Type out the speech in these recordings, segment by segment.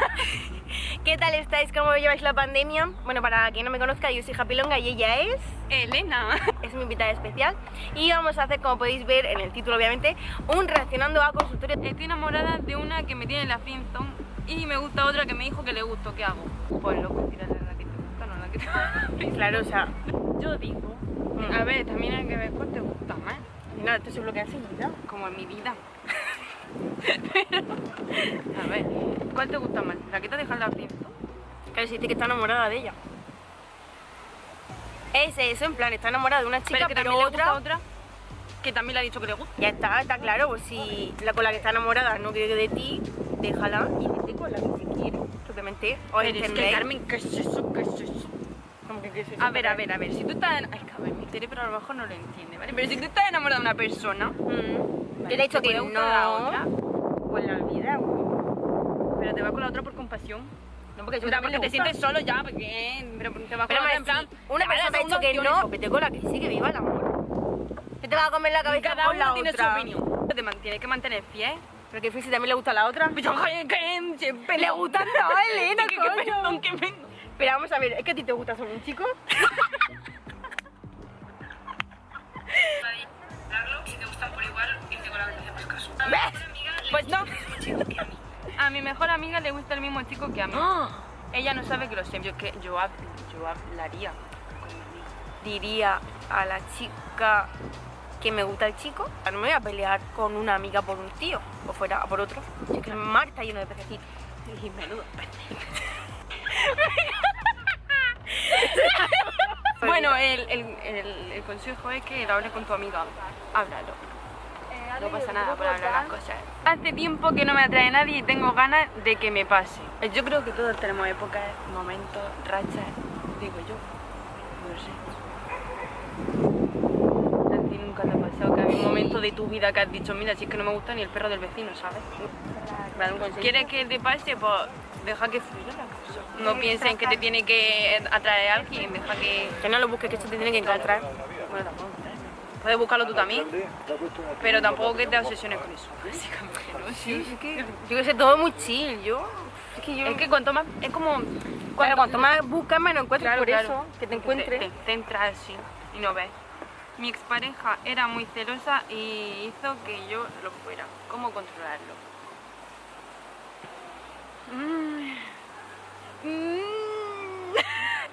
¿Qué tal estáis? ¿Cómo lleváis la pandemia? Bueno, para quien no me conozca, yo soy Japilonga y ella es... Elena. Es mi invitada especial y vamos a hacer, como podéis ver en el título obviamente, un reaccionando a consultorio. Estoy enamorada de una que me tiene en la friendzone y me gusta otra que me dijo que le gustó. ¿Qué hago? Pues loco, tirarle la que te gusta, no la que te Claro, o sea, Yo digo... A ver, también hay que ver cuál te gusta más. no, esto es lo que vida. Como en mi vida. Pero... A ver, ¿cuál te gusta más? ¿La que te deja en la? Claro, si dice que está enamorada de ella. Es eso, en plan, está enamorada de una chica, Pero que pero, también le otra... otra que también le ha dicho que le gusta. Ya está, está claro, pues si la con la que está enamorada no quiere de ti, déjala y vete con la que se quiere. Simplemente, os Pero es que entendéis. Carmen, ¿qué es eso? ¿Qué es eso? Como que, ¿qué es eso? A ver, a ver, a ver, si tú estás... en- Ay, a ver, mi cerebro a lo mejor no lo entiende, ¿vale? Pero si tú estás enamorada de una persona... Mm. Yo le he dicho te que gustar la no, otra, pues la olvida. pero te vas con la otra por compasión. No, porque, yo Otra, también porque te sientes solo ya, porque... Pero te vas con Pero la otra más, en plan... una "Dale, persona te ha dicho que no, eso". vete con la que sí, que viva el amor. ¿Qué te va a comer la cabeza Cada con uno la tiene otra? su opinión. Te tienes que mantener fiel. Pero que si también le gusta a la otra. Pero que siempre Le gusta no, Elena, que, que, coño. que. Pero vamos a ver, ¿es que a ti te gusta solo un chico? Pues no. A mi mejor amiga le gusta el mismo chico que a mí. Ella no sabe que lo sé. Yo, que, yo, hab- yo hablaría. Diría a la chica que me gusta el chico, no me voy a pelear con una amiga por un tío, o fuera por otro. Es que mar está lleno de pececitos. Y menudo Bueno, el, el, el, el consejo es que lo hables con tu amiga. Háblalo. No pasa nada por hablar las cosas. Hace tiempo que no me atrae nadie y tengo ganas de que me pase. Yo creo que todos tenemos épocas, momentos, rachas, digo yo. No sé. ¿A ti nunca te ha pasado que había un momento de tu vida que has dicho, mira, si es que no me gusta ni el perro del vecino, ¿sabes? ¿Quieres que te pase? Pues deja que fluya la cosa. No pienses que te tiene que atraer a alguien, deja que... Que no lo busques, que esto te tiene que encontrar. Bueno, tampoco. Puedes buscarlo tú también, pero tampoco que te obsesiones con eso. Básicamente, ¿no? Sí, Es que yo que sé, todo muy chill, yo... Es que yo... Es que cuanto más... Es como... Claro, cuanto más buscas, menos encuentras Claro, por claro. eso, que te encuentres. Te, te centras así y no ves. Mi expareja era muy celosa y hizo que yo lo fuera. ¿Cómo controlarlo? Mm. Mm.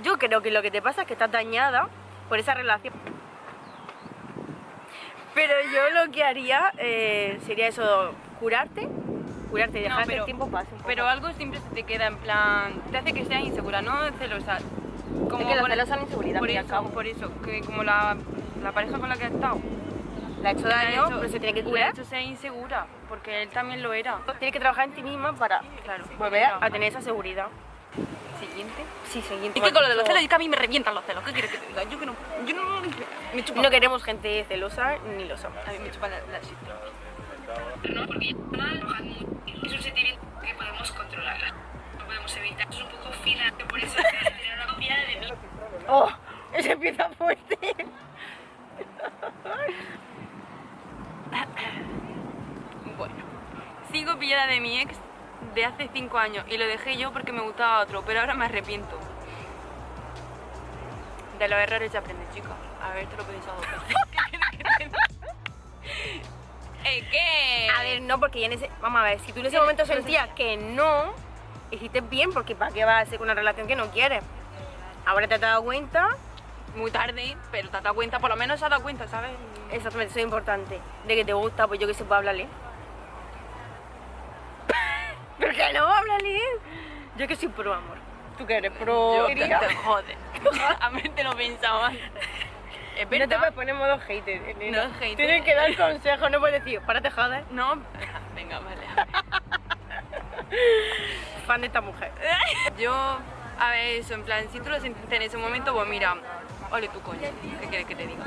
Yo creo que lo que te pasa es que estás dañada por esa relación. Pero yo lo que haría eh, sería eso, curarte, curarte y No, dejar que pero- el tiempo pase. Pero algo siempre se te queda en plan... Te hace que seas insegura, no celosa. Como es que la celosa es la inseguridad, Por eso, cabo. por eso, que como la, la pareja con la que ha estado Le ha hecho daño, pero se tiene que curar. hecho ser insegura, porque él también lo era. Tienes que trabajar en ti misma para Claro. volver a tener esa seguridad. Siguiente. Sí, siguiente. Es que con lo de los celos, es que a mí me revientan los celos. ¿Qué quieres que te diga? Yo que no. Yo no. Me. No queremos gente celosa ni losa. A mí me chupa la, la. ¿no? Porque es un sentimiento que podemos controlar, no podemos evitar. Es un poco fina, por eso tener una copia de mí. ¡Oh! Ese empieza fuerte. Bueno. Sigo pillada de mi ex de hace 5 años y lo dejé yo porque me gustaba otro, pero ahora me arrepiento. De los errores ya aprendes, chica. A ver, te lo pensado dos veces. ¿Qué quieres que te diga? ¿Eh, qué? A ver, no, porque ya en ese... Vamos a ver, si tú en ese momento sentías que no, hiciste bien, porque ¿para qué vas a hacer una relación que no quieres? Ahora te has dado cuenta, Muy tarde, pero te has dado cuenta, por lo menos se ha dado cuenta, ¿sabes? exactamente, eso es importante, de que te gusta, pues yo que sé, pues háblale. ¿Por qué no? Háblale. Yo que soy pro amor. ¿Tú que eres pro? Yo te, te jode. A mí te lo pensaba. Es No te puedes poner modo hater, Elena. No, hater. Tienes que dar consejos, no puedes decir, párate joder, No, venga, vale. fan de esta mujer. Yo, a ver, eso, en plan, si tú lo sentiste en ese momento, pues mira, ole tu coño, ¿qué quieres que te diga?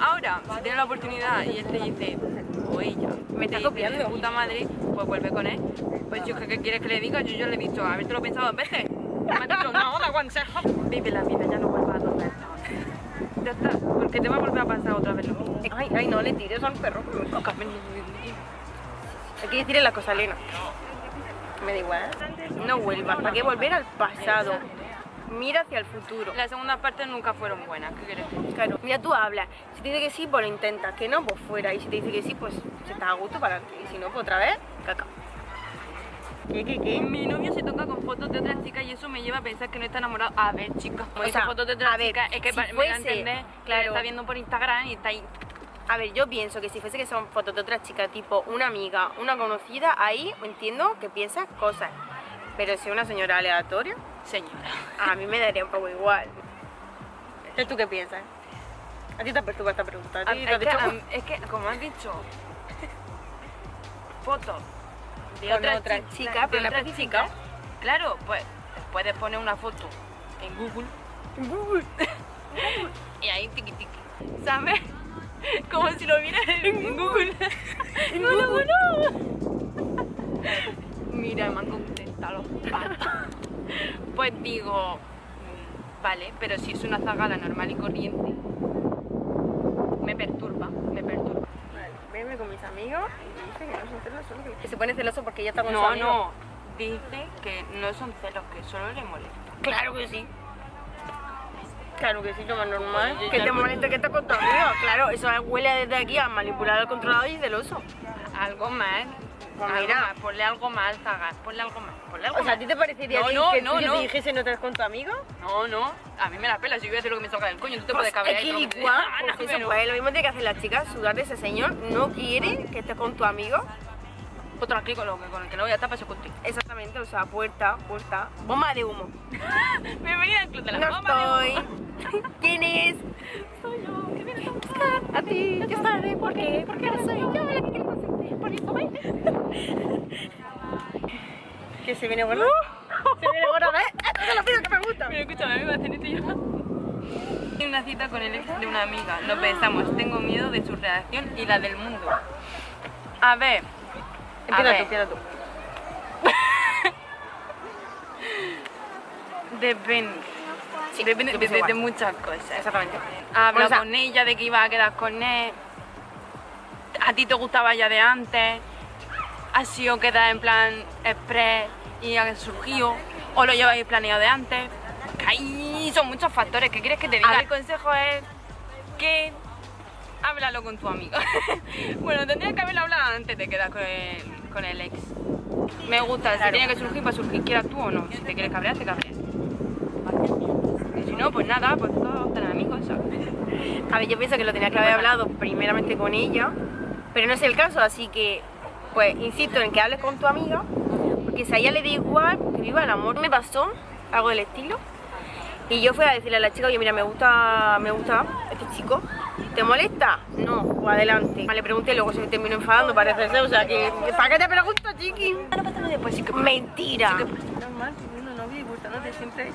Ahora, si tienes la oportunidad y él te dice, o ella, Me te está dice, copiando. de puta madre, pues vuelve con él. Pues yo, ¿qué, quieres que le diga? Yo, yo le he dicho, a ver, te lo he pensado dos veces. Me ha dicho, no, da consejo. Vive la vida, ya no vuelvas a tocar. Ya está, porque te va a volver a pasar otra vez lo mismo. Ay, ay, no le tires al perro. Hay que decirle la cosa, Elena. Me da igual. no vuelvas. ¿Para qué volver al pasado? Mira hacia el futuro. Las segundas partes nunca fueron buenas, ¿qué quieres decir? Claro, mira, tú hablas. Si te dice que sí, pues lo intentas. Que no, pues fuera. Y si te dice que sí, pues si estás a gusto para adelante. Y si no, pues otra vez, caca. ¿Qué, qué, qué? Mi novio se toca con fotos de otras chicas y eso me lleva a pensar que no está enamorado. A ver, chicos, como O dice sea, fotos de otras a ver, chicas, es que si me fuese, entender claro. está viendo por Instagram y está ahí. A ver, yo pienso que si fuese que son fotos de otra chica, tipo una amiga, una conocida, ahí entiendo que piensas cosas. Pero si es una señora aleatoria, Señora. a mí me daría un poco igual. ¿tú qué piensas? A ti te perturba esta pregunta. ¿A A- ti Es te que, dicho- am- es que, como has dicho, fotos de otra chi- chica, de pero no otras especifica. chicas, Claro, pues puedes poner una foto en Google y ahí tiqui tiqui, ¿sabes? Como si lo vieras en Google. no, no, no. Mira, me han contestado los patos. Pues digo, mm, vale, pero si es una zagala normal y corriente, me perturba, me perturba. Vale, Veme con mis amigos y dice que no son celosos. que- Que se pone celoso porque ella está con su No, amigo. no, dice que no son celos, que solo le molesta. Claro que sí. Claro que sí, lo más normal. Oye, que ya te no- moleste que estés con tu amigo. Claro, eso huele desde aquí a manipular al controlador y celoso. Algo más, Pues algo más, ponle algo más, Zagar, ponle algo más, ponle algo O sea, ¿a ti te parecería No, no, que no, tú no. te dijese no te con tu amigo? No, no, a mí me la pela, si yo voy a hacer lo que me salga del coño, tú te puedes Pues cabrear es que igual, pues eso, pero- pues lo mismo tiene que hacer la chica, sudar de ese señor, no quiere que estés con tu amigo. Pues tranquilo, con, lo que- con el que no voy a estar, paso contigo. Exactamente, o sea, puerta, puerta, bomba de humo. Bienvenida al club de la No Fama de estoy. ¿Quién es? Soy yo, ¿qué vienes a ti. Yo estaré, ¿por qué? Porque ahora soy yo la que quiere consentir. Por eso ven. ¿Que se viene gorda? ¿Se viene gorda? ¿Ves? Esto es lo primero que me gusta. Pero escúchame, a mí me hacen esto y yo. Tengo una cita con el ex de una amiga. Nos pensamos, tengo miedo de su reacción y la del mundo. A ver. Empieza tú, empieza tú. Depende. Sí, de, muchas cosas. Exactamente. Ha hablado Bueno, o sea- con ella de que iba a quedar con él. A ti te gustaba ya de antes. Ha sido quedar en plan express y ha surgido. O lo lleváis planeado de antes. Ahí son muchos factores. ¿Qué quieres que te diga? A ver. El consejo es que háblalo con tu amigo. bueno, tendrías que haberlo hablado antes de quedar con el, con el ex. Me gusta, si Claro. tiene que surgir, para surgir, quieras tú o no. Si te quieres cabrear, te cabreas. No, pues nada, pues todos tener amigos. A ver, yo pienso que lo tenía que haber hablado primeramente con ella, pero no es el caso, así que, pues, insisto en que hables con tu amiga, porque si a ella le da igual, que viva el amor. Me pasó algo del estilo, y yo fui a decirle a la chica, oye, mira, me gusta, me gusta este chico, ¿te molesta? No, pues adelante. Le pregunté, luego se me terminó enfadando, parece ser, o sea, que, ¿para qué te pregunto, chiqui? No pasa nada después, sí que pasa. Mentira. Sí que pasa. Normal, teniendo novio y gustándote siempre.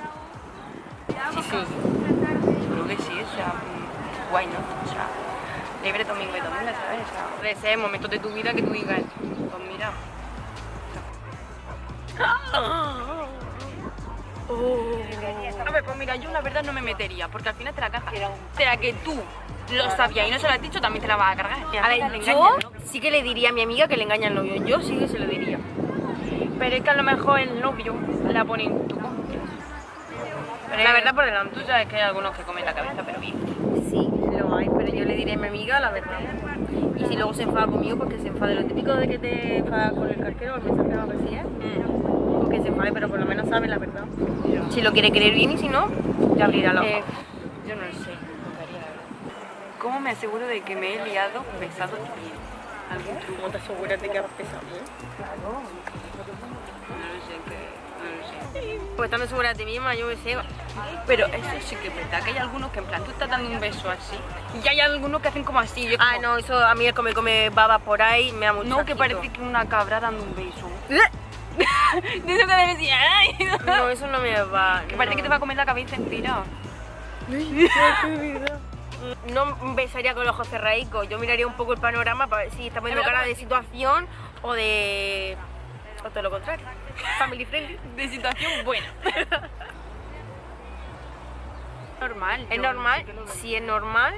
Sí, sí. Seguro que sí, o sea, mm, guay, ¿no? O sea, libre domingo y domingo, ¿sabes? O sea, de ese momento de tu vida que tú digas, pues mira. A ver, pues mira, yo la verdad no me metería, porque al final te la cagas. Será que tú lo sabías y no se lo has dicho, también te la vas a cargar. A ver, yo sí que le diría a mi amiga que le engaña al novio, yo sí que se lo diría. Pero es que a lo mejor el novio la pone en tu. Pero La verdad por delante. Tú sabes que hay algunos que comen la cabeza, pero bien. Sí, lo hay, pero yo le diré a mi amiga la verdad. Y si luego se enfada conmigo, pues que se enfade. Lo típico de que te enfadas con el cartero o el mensajero o lo que sea, Mm. que se enfade, pero por lo menos sabe la verdad. Si lo quiere creer bien y si no, te abrirá la Eh, ojos. yo no lo sé. ¿Cómo me aseguro de que me he liado besado bien? ¿Algún truco? ¿Cómo te aseguras de que has pesado bien? Que Pues estando segura de ti misma, yo qué sé. Pero eso sí que es verdad, que hay algunos que en plan tú estás dando un beso así y hay algunos que hacen como así. y es Ah, no, eso a mí el come come baba por ahí me da mucho No, que parece que una cabra dando un beso. De eso que me decía, ay, no. Eso no me va. Que parece no. que te va a comer la cabeza entera. No besaría con los ojos cerradicos, yo miraría un poco el panorama para ver si está poniendo Es cara de situación o de... o todo lo contrario. Family friendly. De situación buena. normal. ¿Es normal? Si es normal...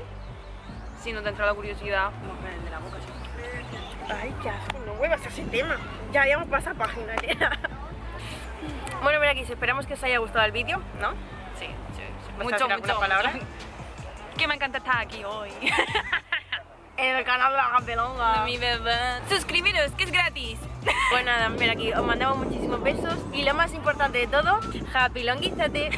Si no te entra la curiosidad, el de la boca sí. Ay, qué asco, no vuelvas a ese tema. Ya habíamos pasado página, nena. Bueno, mira aquí, esperamos que os haya gustado el vídeo, ¿no? Sí, sí, sí. ¿Puedes Mucho, mucho, palabra? Que me encanta estar aquí hoy. En el canal de la Campelonga. Mi bebé. Suscribiros, que es gratis. Pues nada, mira aquí, os mandamos muchísimos besos y lo más importante de todo, happy longuízate.